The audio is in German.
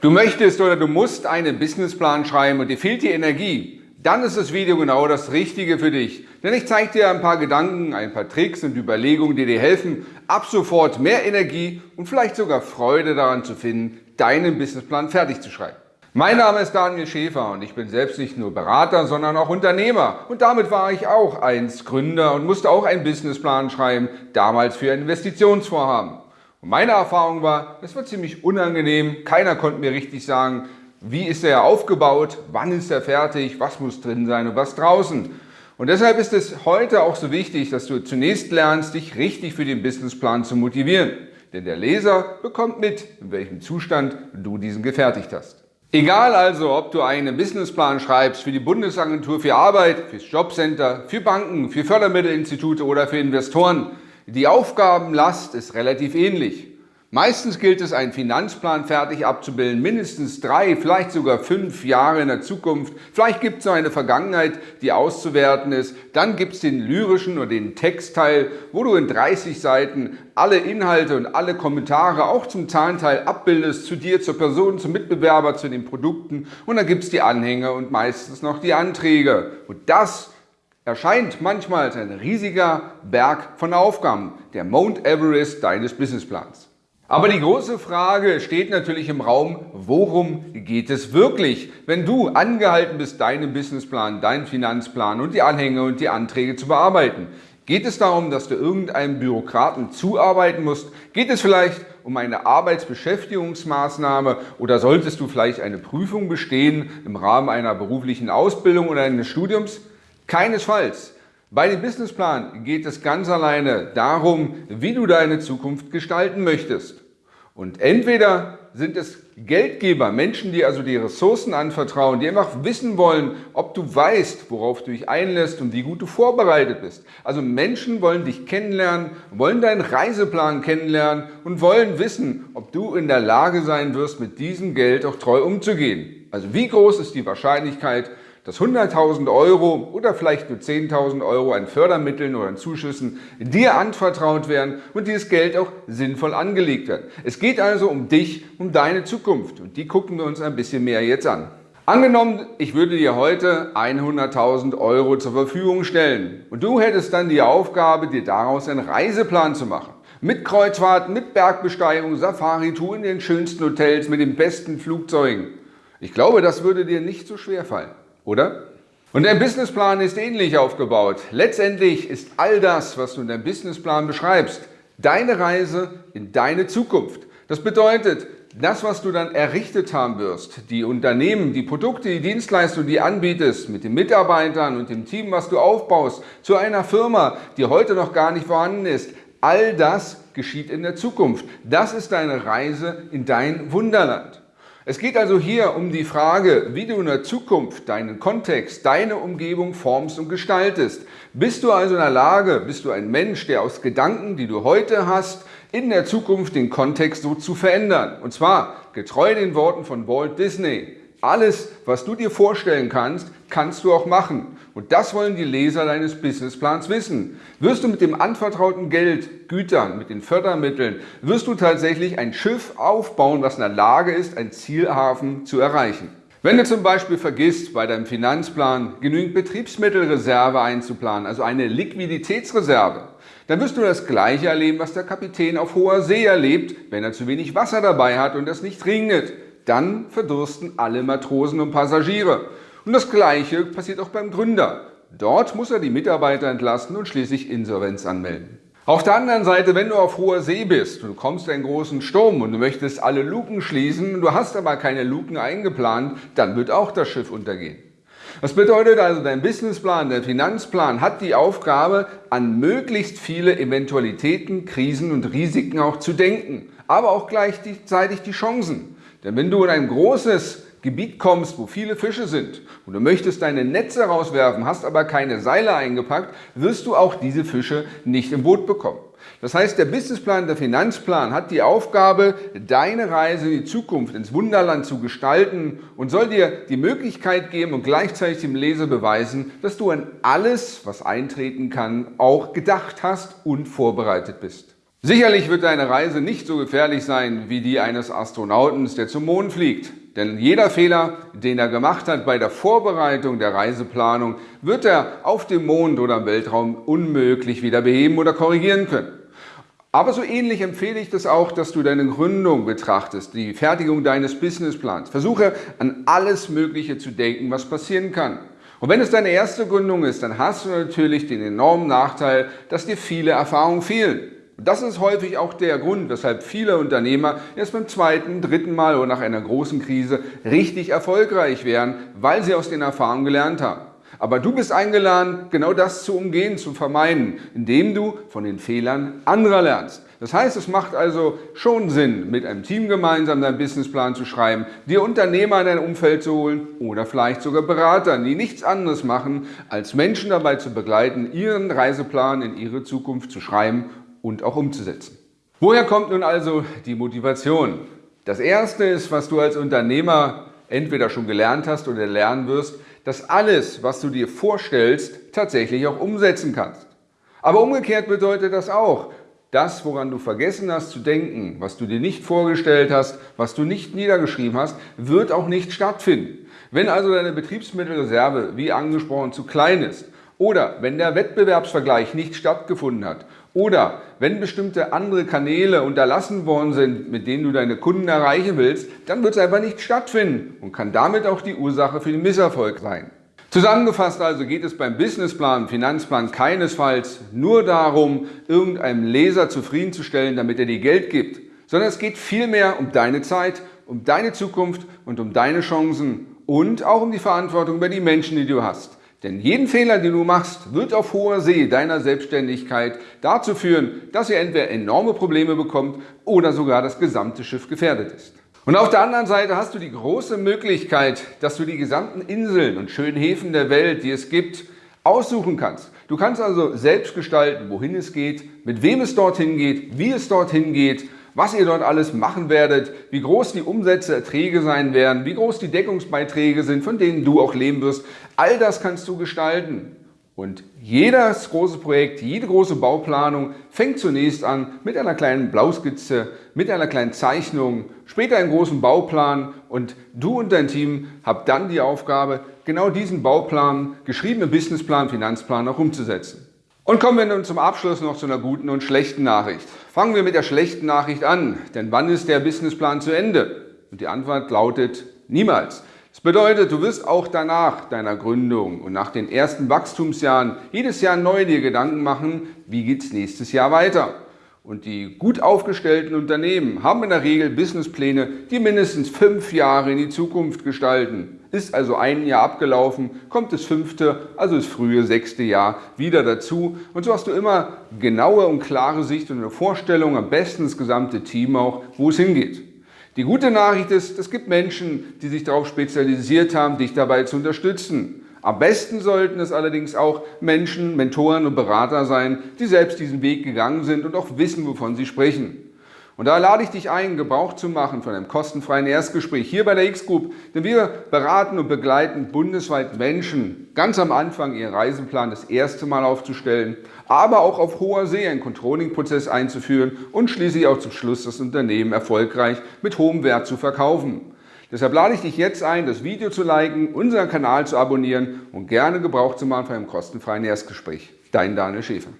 Du möchtest oder du musst einen Businessplan schreiben und dir fehlt die Energie, dann ist das Video genau das Richtige für dich. Denn ich zeige dir ein paar Gedanken, ein paar Tricks und Überlegungen, die dir helfen, ab sofort mehr Energie und vielleicht sogar Freude daran zu finden, deinen Businessplan fertig zu schreiben. Mein Name ist Daniel Schäfer und ich bin selbst nicht nur Berater, sondern auch Unternehmer. Und damit war ich auch einst Gründer und musste auch einen Businessplan schreiben, damals für ein Investitionsvorhaben. Und meine Erfahrung war, es war ziemlich unangenehm. Keiner konnte mir richtig sagen, wie ist er aufgebaut, wann ist er fertig, was muss drin sein und was draußen. Und deshalb ist es heute auch so wichtig, dass du zunächst lernst, dich richtig für den Businessplan zu motivieren. Denn der Leser bekommt mit, in welchem Zustand du diesen gefertigt hast. Egal also, ob du einen Businessplan schreibst für die Bundesagentur für Arbeit, fürs Jobcenter, für Banken, für Fördermittelinstitute oder für Investoren, die Aufgabenlast ist relativ ähnlich. Meistens gilt es, einen Finanzplan fertig abzubilden, mindestens drei, vielleicht sogar fünf Jahre in der Zukunft. Vielleicht gibt es noch eine Vergangenheit, die auszuwerten ist. Dann gibt es den lyrischen oder den Textteil, wo du in 30 Seiten alle Inhalte und alle Kommentare auch zum Zahlenteil abbildest, zu dir, zur Person, zum Mitbewerber, zu den Produkten. Und dann gibt es die Anhänge und meistens noch die Anträge. Und das erscheint manchmal als ein riesiger Berg von Aufgaben, der Mount Everest deines Businessplans. Aber die große Frage steht natürlich im Raum, worum geht es wirklich, wenn du angehalten bist, deinen Businessplan, deinen Finanzplan und die Anhänge und die Anträge zu bearbeiten? Geht es darum, dass du irgendeinem Bürokraten zuarbeiten musst? Geht es vielleicht um eine Arbeitsbeschäftigungsmaßnahme oder solltest du vielleicht eine Prüfung bestehen im Rahmen einer beruflichen Ausbildung oder eines Studiums? Keinesfalls. Bei dem Businessplan geht es ganz alleine darum, wie du deine Zukunft gestalten möchtest. Und entweder sind es Geldgeber, Menschen, die also die Ressourcen anvertrauen, die einfach wissen wollen, ob du weißt, worauf du dich einlässt und wie gut du vorbereitet bist. Also Menschen wollen dich kennenlernen, wollen deinen Reiseplan kennenlernen und wollen wissen, ob du in der Lage sein wirst, mit diesem Geld auch treu umzugehen. Also wie groß ist die Wahrscheinlichkeit, dass 100.000 Euro oder vielleicht nur 10.000 Euro an Fördermitteln oder an Zuschüssen dir anvertraut werden und dieses Geld auch sinnvoll angelegt wird. Es geht also um dich, um deine Zukunft und die gucken wir uns ein bisschen mehr jetzt an. Angenommen, ich würde dir heute 100.000 Euro zur Verfügung stellen und du hättest dann die Aufgabe, dir daraus einen Reiseplan zu machen. Mit Kreuzfahrten, mit Bergbesteigung, Safari-Tour in den schönsten Hotels, mit den besten Flugzeugen. Ich glaube, das würde dir nicht so schwer fallen oder? Und dein Businessplan ist ähnlich aufgebaut. Letztendlich ist all das, was du in deinem Businessplan beschreibst, deine Reise in deine Zukunft. Das bedeutet, das, was du dann errichtet haben wirst, die Unternehmen, die Produkte, die Dienstleistungen, die du anbietest, mit den Mitarbeitern und dem Team, was du aufbaust, zu einer Firma, die heute noch gar nicht vorhanden ist, all das geschieht in der Zukunft. Das ist deine Reise in dein Wunderland. Es geht also hier um die Frage, wie du in der Zukunft deinen Kontext, deine Umgebung formst und gestaltest. Bist du also in der Lage, bist du ein Mensch, der aus Gedanken, die du heute hast, in der Zukunft den Kontext so zu verändern? Und zwar getreu den Worten von Walt Disney. Alles, was du dir vorstellen kannst, kannst du auch machen. Und das wollen die Leser deines Businessplans wissen. Wirst du mit dem anvertrauten Geld, Gütern, mit den Fördermitteln, wirst du tatsächlich ein Schiff aufbauen, was in der Lage ist, ein Zielhafen zu erreichen. Wenn du zum Beispiel vergisst, bei deinem Finanzplan genügend Betriebsmittelreserve einzuplanen, also eine Liquiditätsreserve, dann wirst du das Gleiche erleben, was der Kapitän auf hoher See erlebt, wenn er zu wenig Wasser dabei hat und es nicht regnet. Dann verdursten alle Matrosen und Passagiere. Und das Gleiche passiert auch beim Gründer. Dort muss er die Mitarbeiter entlassen und schließlich Insolvenz anmelden. Auf der anderen Seite, wenn du auf hoher See bist und du kommst in einen großen Sturm und du möchtest alle Luken schließen, du hast aber keine Luken eingeplant, dann wird auch das Schiff untergehen. Das bedeutet also, dein Businessplan, dein Finanzplan hat die Aufgabe, an möglichst viele Eventualitäten, Krisen und Risiken auch zu denken, aber auch gleichzeitig die Chancen. Denn wenn du in ein großes Gebiet kommst, wo viele Fische sind und du möchtest deine Netze rauswerfen, hast aber keine Seile eingepackt, wirst du auch diese Fische nicht im Boot bekommen. Das heißt, der Businessplan, der Finanzplan hat die Aufgabe, deine Reise in die Zukunft, ins Wunderland zu gestalten und soll dir die Möglichkeit geben und gleichzeitig dem Leser beweisen, dass du an alles, was eintreten kann, auch gedacht hast und vorbereitet bist. Sicherlich wird deine Reise nicht so gefährlich sein wie die eines Astronauten, der zum Mond fliegt. Denn jeder Fehler, den er gemacht hat bei der Vorbereitung der Reiseplanung, wird er auf dem Mond oder im Weltraum unmöglich wieder beheben oder korrigieren können. Aber so ähnlich empfehle ich das auch, dass du deine Gründung betrachtest, die Fertigung deines Businessplans. Versuche an alles Mögliche zu denken, was passieren kann. Und wenn es deine erste Gründung ist, dann hast du natürlich den enormen Nachteil, dass dir viele Erfahrungen fehlen. Das ist häufig auch der Grund, weshalb viele Unternehmer erst beim zweiten, dritten Mal oder nach einer großen Krise richtig erfolgreich werden, weil sie aus den Erfahrungen gelernt haben. Aber du bist eingeladen, genau das zu umgehen, zu vermeiden, indem du von den Fehlern anderer lernst. Das heißt, es macht also schon Sinn, mit einem Team gemeinsam deinen Businessplan zu schreiben, dir Unternehmer in dein Umfeld zu holen oder vielleicht sogar Berater, die nichts anderes machen, als Menschen dabei zu begleiten, ihren Reiseplan in ihre Zukunft zu schreiben und auch umzusetzen. Woher kommt nun also die Motivation? Das erste ist, was du als Unternehmer entweder schon gelernt hast oder lernen wirst, dass alles, was du dir vorstellst, tatsächlich auch umsetzen kannst. Aber umgekehrt bedeutet das auch, das, woran du vergessen hast zu denken, was du dir nicht vorgestellt hast, was du nicht niedergeschrieben hast, wird auch nicht stattfinden. Wenn also deine Betriebsmittelreserve, wie angesprochen, zu klein ist oder wenn der Wettbewerbsvergleich nicht stattgefunden hat oder wenn bestimmte andere Kanäle unterlassen worden sind, mit denen du deine Kunden erreichen willst, dann wird es einfach nicht stattfinden und kann damit auch die Ursache für den Misserfolg sein. Zusammengefasst also geht es beim Businessplan, Finanzplan keinesfalls nur darum, irgendeinem Leser zufriedenzustellen, damit er dir Geld gibt, sondern es geht vielmehr um deine Zeit, um deine Zukunft und um deine Chancen und auch um die Verantwortung über die Menschen, die du hast. Denn jeden Fehler, den du machst, wird auf hoher See deiner Selbstständigkeit dazu führen, dass ihr entweder enorme Probleme bekommt oder sogar das gesamte Schiff gefährdet ist. Und auf der anderen Seite hast du die große Möglichkeit, dass du die gesamten Inseln und schönen Häfen der Welt, die es gibt, aussuchen kannst. Du kannst also selbst gestalten, wohin es geht, mit wem es dorthin geht, wie es dorthin geht was ihr dort alles machen werdet, wie groß die Umsätze, Erträge sein werden, wie groß die Deckungsbeiträge sind, von denen du auch leben wirst. All das kannst du gestalten. Und jedes große Projekt, jede große Bauplanung fängt zunächst an mit einer kleinen Blauskizze, mit einer kleinen Zeichnung, später einen großen Bauplan und du und dein Team habt dann die Aufgabe, genau diesen Bauplan, geschriebenen Businessplan, Finanzplan auch umzusetzen. Und kommen wir nun zum Abschluss noch zu einer guten und schlechten Nachricht. Fangen wir mit der schlechten Nachricht an, denn wann ist der Businessplan zu Ende? Und die Antwort lautet niemals. Das bedeutet, du wirst auch danach deiner Gründung und nach den ersten Wachstumsjahren jedes Jahr neu dir Gedanken machen, wie geht es nächstes Jahr weiter. Und die gut aufgestellten Unternehmen haben in der Regel Businesspläne, die mindestens fünf Jahre in die Zukunft gestalten. Ist also ein Jahr abgelaufen, kommt das fünfte, also das frühe sechste Jahr wieder dazu. Und so hast du immer genaue und klare Sicht und eine Vorstellung, am besten das gesamte Team auch, wo es hingeht. Die gute Nachricht ist, es gibt Menschen, die sich darauf spezialisiert haben, dich dabei zu unterstützen. Am besten sollten es allerdings auch Menschen, Mentoren und Berater sein, die selbst diesen Weg gegangen sind und auch wissen, wovon sie sprechen. Und da lade ich dich ein, Gebrauch zu machen von einem kostenfreien Erstgespräch hier bei der X-Group, denn wir beraten und begleiten bundesweit Menschen, ganz am Anfang ihren Reiseplan das erste Mal aufzustellen, aber auch auf hoher See einen Controlling-Prozess einzuführen und schließlich auch zum Schluss das Unternehmen erfolgreich mit hohem Wert zu verkaufen. Deshalb lade ich dich jetzt ein, das Video zu liken, unseren Kanal zu abonnieren und gerne Gebrauch zu machen von einem kostenfreien Erstgespräch. Dein Daniel Schäfer.